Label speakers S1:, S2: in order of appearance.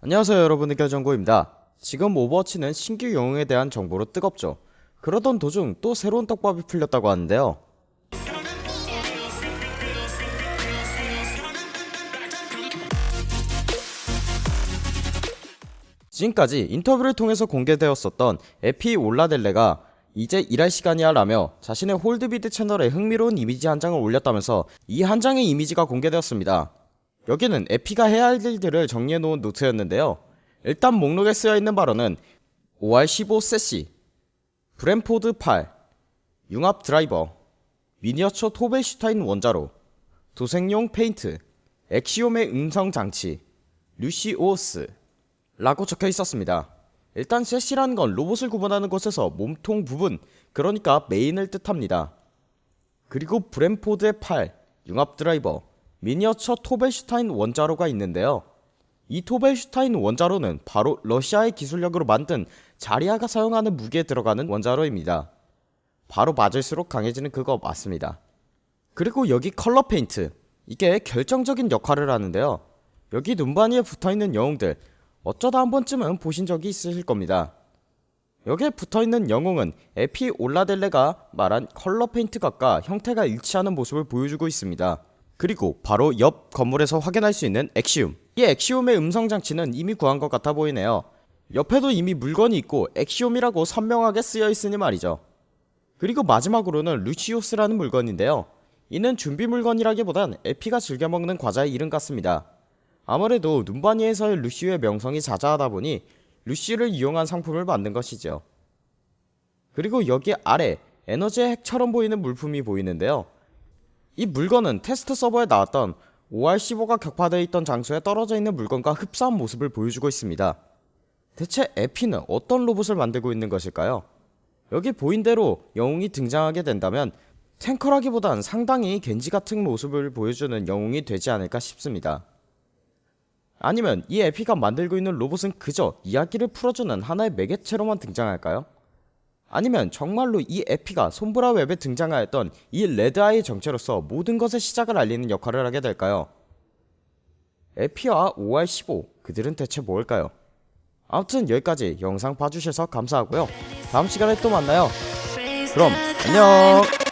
S1: 안녕하세요 여러분. 의견정보입니다. 지금 오버워치는 신규 영웅에 대한 정보로 뜨겁죠. 그러던 도중 또 새로운 떡밥이 풀렸다고 하는데요. 지금까지 인터뷰를 통해서 공개되었었던 에피 올라델레가 이제 일할 시간이야 라며 자신의 홀로비드 채널에 흥미로운 이미지 한 장을 올렸다면서 이 한 장의 이미지가 공개되었습니다 여기는 에피가 해야 할 일들을 정리해놓은 노트였는데요 일단 목록에 쓰여있는 발언은 OR15 섀시 브랜포드 8 융합 드라이버 미니어처 토벨슈타인 원자로 도색용 페인트 엑시움의 음성 장치 루시오스 라고 적혀 있었습니다. 일단 섀시라는 건 로봇을 구분하는 곳에서 몸통 부분, 그러니까 메인을 뜻합니다. 그리고 브랜포드의 팔, 융합 드라이버, 미니어처 토벨슈타인 원자로가 있는데요. 이 토벨슈타인 원자로는 바로 러시아의 기술력으로 만든 자리아가 사용하는 무기에 들어가는 원자로입니다. 바로 맞을수록 강해지는 그거 맞습니다. 그리고 여기 컬러 페인트, 이게 결정적인 역할을 하는데요. 여기 눔바니에 붙어있는 영웅들, 어쩌다 한 번쯤은 보신 적이 있으실 겁니다. 여기에 붙어있는 영웅은 에피 올라델레가 말한 컬러 페인트 각과 형태가 일치하는 모습을 보여주고 있습니다. 그리고 바로 옆 건물에서 확인할 수 있는 엑시움. 이 엑시움의 음성 장치는 이미 구한 것 같아 보이네요. 옆에도 이미 물건이 있고 엑시움이라고 선명하게 쓰여 있으니 말이죠. 그리고 마지막으로는 루시오스라는 물건인데요. 이는 준비 물건이라기보단 에피가 즐겨 먹는 과자의 이름 같습니다. 아무래도 눔바니에서의 루시우의 명성이 자자하다 보니 루시를 이용한 상품을 만든 것이죠. 그리고 여기 아래 에너지의 핵처럼 보이는 물품이 보이는데요. 이 물건은 테스트 서버에 나왔던 OR15가 격파되어 있던 장소에 떨어져 있는 물건과 흡사한 모습을 보여주고 있습니다. 대체 에피는 어떤 로봇을 만들고 있는 것일까요? 여기 보인 대로 영웅이 등장하게 된다면 탱커라기보단 상당히 겐지 같은 모습을 보여주는 영웅이 되지 않을까 싶습니다. 아니면 이 에피가 만들고 있는 로봇은 그저 이야기를 풀어주는 하나의 매개체로만 등장할까요? 아니면 정말로 이 에피가 솜브라 웹에 등장하였던 이 레드아이의 정체로서 모든 것의 시작을 알리는 역할을 하게 될까요? 에피와 OR15 그들은 대체 뭘까요? 아무튼 여기까지 영상 봐주셔서 감사하고요 다음 시간에 또 만나요 그럼 안녕